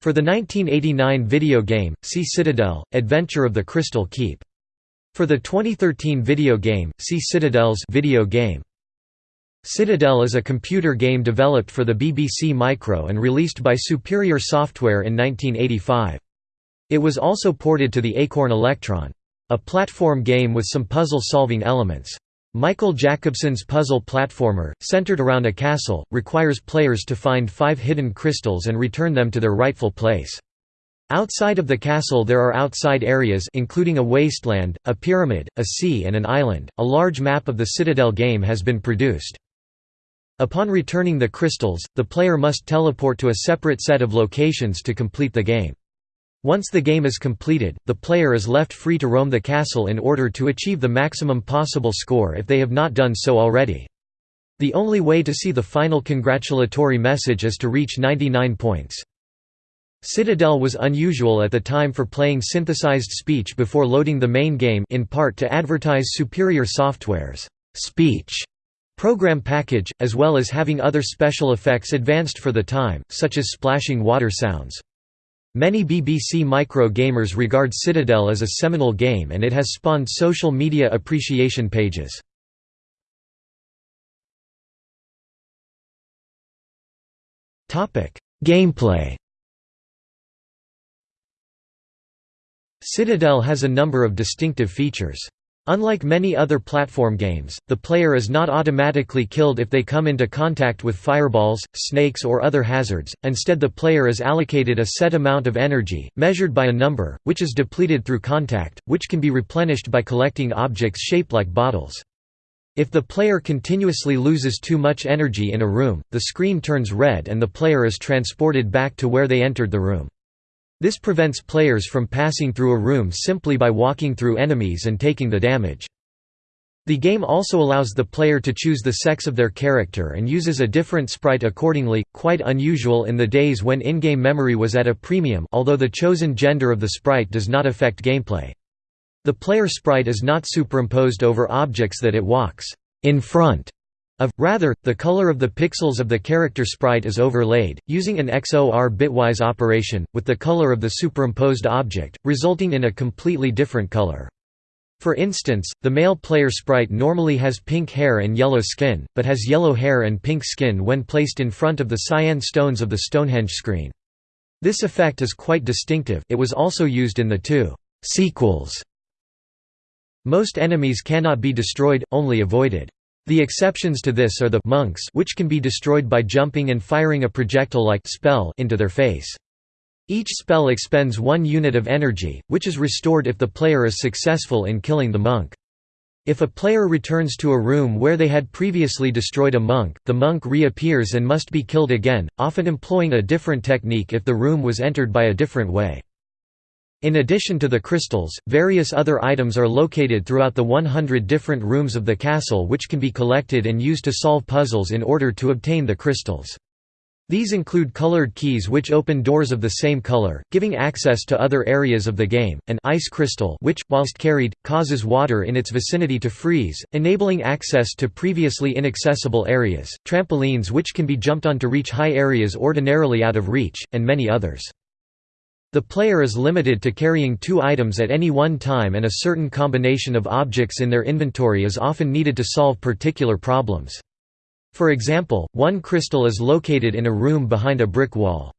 For the 1989 video game, see Citadel, Adventure of the Crystal Keep. For the 2013 video game, see Citadels video game. Citadel is a computer game developed for the BBC Micro and released by Superior Software in 1985. It was also ported to the Acorn Electron. A platform game with some puzzle-solving elements. Michael Jacobson's puzzle platformer, centered around a castle, requires players to find five hidden crystals and return them to their rightful place. Outside of the castle there are outside areas including a wasteland, a pyramid, a sea and an island. A large map of the Citadel game has been produced. Upon returning the crystals, the player must teleport to a separate set of locations to complete the game. Once the game is completed, the player is left free to roam the castle in order to achieve the maximum possible score if they have not done so already. The only way to see the final congratulatory message is to reach 99 points. Citadel was unusual at the time for playing synthesized speech before loading the main game in part to advertise superior software's speech program package, as well as having other special effects advanced for the time, such as splashing water sounds. Many BBC Micro gamers regard Citadel as a seminal game and it has spawned social media appreciation pages. Gameplay Citadel has a number of distinctive features. Unlike many other platform games, the player is not automatically killed if they come into contact with fireballs, snakes or other hazards, instead the player is allocated a set amount of energy, measured by a number, which is depleted through contact, which can be replenished by collecting objects shaped like bottles. If the player continuously loses too much energy in a room, the screen turns red and the player is transported back to where they entered the room. This prevents players from passing through a room simply by walking through enemies and taking the damage. The game also allows the player to choose the sex of their character and uses a different sprite accordingly, quite unusual in the days when in-game memory was at a premium although the chosen gender of the sprite does not affect gameplay. The player sprite is not superimposed over objects that it walks in front of, rather, the color of the pixels of the character sprite is overlaid, using an XOR bitwise operation, with the color of the superimposed object, resulting in a completely different color. For instance, the male player sprite normally has pink hair and yellow skin, but has yellow hair and pink skin when placed in front of the cyan stones of the Stonehenge screen. This effect is quite distinctive it was also used in the two sequels. Most enemies cannot be destroyed, only avoided. The exceptions to this are the monks which can be destroyed by jumping and firing a projectile-like spell into their face. Each spell expends one unit of energy, which is restored if the player is successful in killing the monk. If a player returns to a room where they had previously destroyed a monk, the monk reappears and must be killed again, often employing a different technique if the room was entered by a different way. In addition to the crystals, various other items are located throughout the 100 different rooms of the castle which can be collected and used to solve puzzles in order to obtain the crystals. These include colored keys which open doors of the same color, giving access to other areas of the game, an ice crystal which, whilst carried, causes water in its vicinity to freeze, enabling access to previously inaccessible areas, trampolines which can be jumped on to reach high areas ordinarily out of reach, and many others. The player is limited to carrying two items at any one time and a certain combination of objects in their inventory is often needed to solve particular problems. For example, one crystal is located in a room behind a brick wall.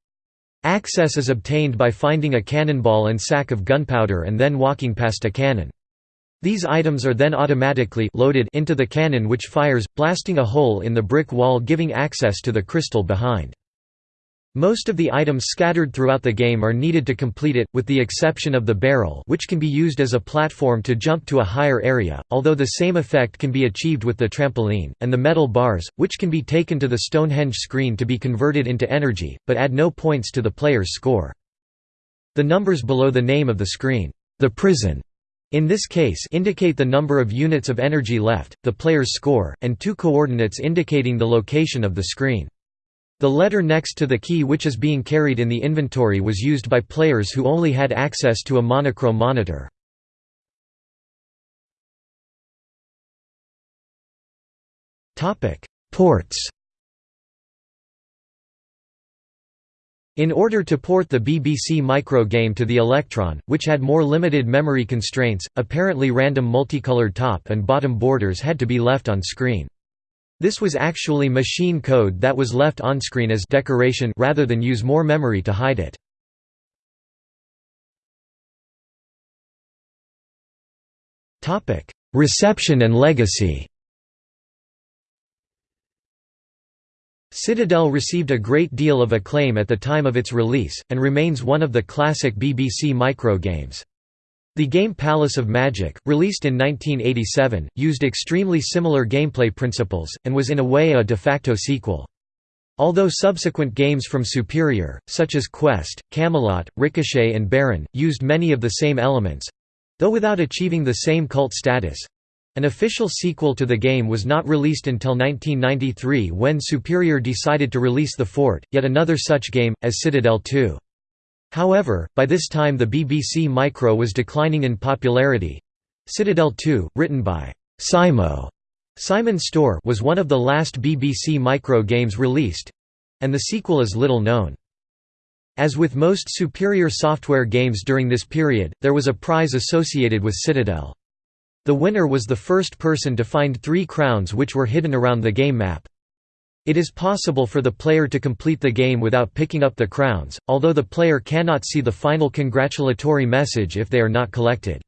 Access is obtained by finding a cannonball and sack of gunpowder and then walking past a cannon. These items are then automatically loaded into the cannon which fires, blasting a hole in the brick wall giving access to the crystal behind. Most of the items scattered throughout the game are needed to complete it, with the exception of the barrel which can be used as a platform to jump to a higher area, although the same effect can be achieved with the trampoline, and the metal bars, which can be taken to the Stonehenge screen to be converted into energy, but add no points to the player's score. The numbers below the name of the screen, the prison, in this case indicate the number of units of energy left, the player's score, and two coordinates indicating the location of the screen. The letter next to the key which is being carried in the inventory was used by players who only had access to a monochrome monitor. Ports In order to port the BBC Micro game to the Electron, which had more limited memory constraints, apparently random multicolored top and bottom borders had to be left on screen. This was actually machine code that was left on screen as decoration rather than use more memory to hide it. Reception and legacy Citadel received a great deal of acclaim at the time of its release, and remains one of the classic BBC Micro games. The game Palace of Magic, released in 1987, used extremely similar gameplay principles, and was in a way a de facto sequel. Although subsequent games from Superior, such as Quest, Camelot, Ricochet and Baron, used many of the same elements—though without achieving the same cult status, an official sequel to the game was not released until 1993 when Superior decided to release The Fort, yet another such game, as Citadel 2. However, by this time the BBC Micro was declining in popularity. Citadel 2, written by Simo Simon Storr was one of the last BBC Micro games released, and the sequel is little known. As with most Superior Software games during this period, there was a prize associated with Citadel. The winner was the first person to find three crowns which were hidden around the game map. It is possible for the player to complete the game without picking up the crowns, although the player cannot see the final congratulatory message if they are not collected.